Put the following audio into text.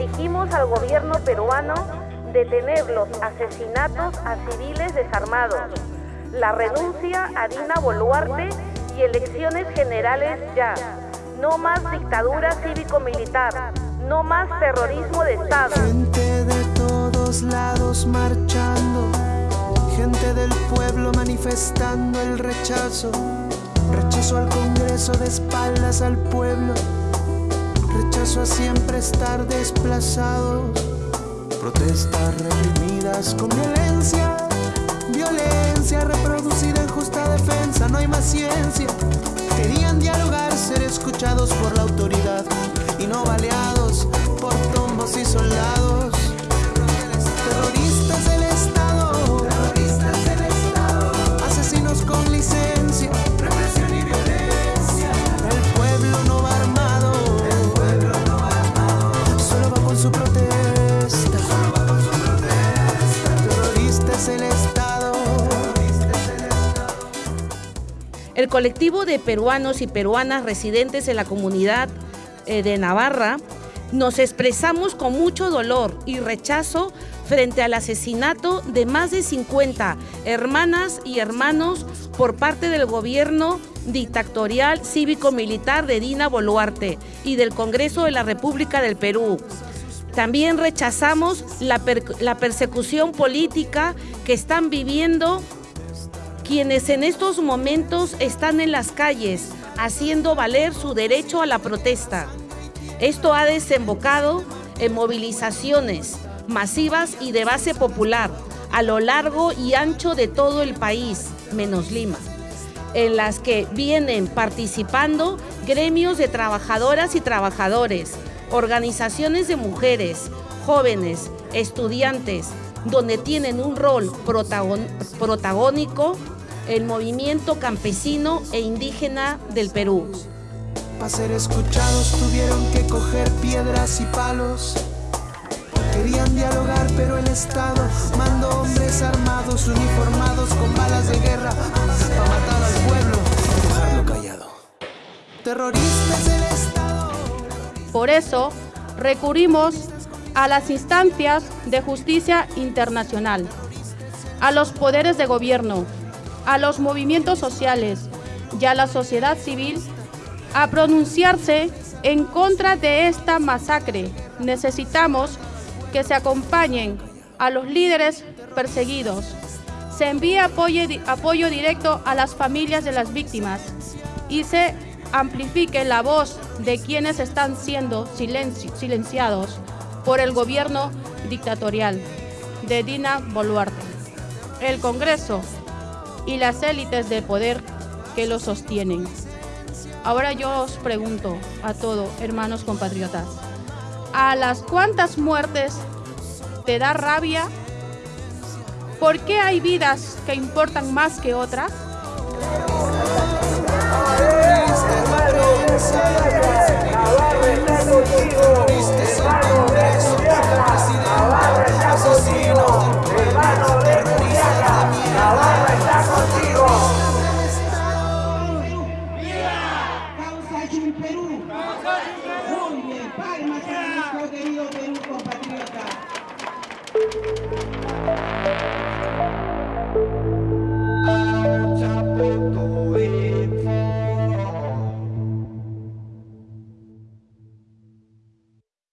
exigimos al gobierno peruano detener los asesinatos a civiles desarmados, la renuncia a Dina Boluarte y elecciones generales ya. No más dictadura cívico-militar, no más terrorismo de Estado. Gente de todos lados marchando, gente del pueblo manifestando el rechazo, rechazo al Congreso de espaldas al pueblo, rechazo a siempre estar desplazados, protestas reprimidas con violencia, violencia reproducida en justa defensa, no hay más ciencia. Querían dialogar, ser escuchados por la autoridad. Y no baleados por El colectivo de peruanos y peruanas residentes en la comunidad eh, de Navarra nos expresamos con mucho dolor y rechazo frente al asesinato de más de 50 hermanas y hermanos por parte del gobierno dictatorial cívico-militar de Dina Boluarte y del Congreso de la República del Perú. También rechazamos la, per- la persecución política que están viviendo quienes en estos momentos están en las calles haciendo valer su derecho a la protesta. Esto ha desembocado en movilizaciones masivas y de base popular a lo largo y ancho de todo el país, menos Lima, en las que vienen participando gremios de trabajadoras y trabajadores, organizaciones de mujeres, jóvenes, estudiantes, donde tienen un rol protagónico el movimiento campesino e indígena del Perú. Para ser escuchados tuvieron que coger piedras y palos. Querían dialogar, pero el Estado mandó hombres armados, uniformados con balas de guerra, para matar al pueblo y dejarlo callado. Terroristas del Estado. Por eso, recurrimos a las instancias de justicia internacional, a los poderes de gobierno, a los movimientos sociales y a la sociedad civil a pronunciarse en contra de esta masacre. Necesitamos que se acompañen a los líderes perseguidos. Se envíe apoyo, apoyo directo a las familias de las víctimas y se amplifique la voz de quienes están siendo silenci- silenciados por el gobierno dictatorial de Dina Boluarte, el Congreso y las élites de poder que lo sostienen. Ahora yo os pregunto a todos, hermanos compatriotas, ¿a las cuántas muertes te da rabia? ¿Por qué hay vidas que importan más que otras? Querido Perú compatriota.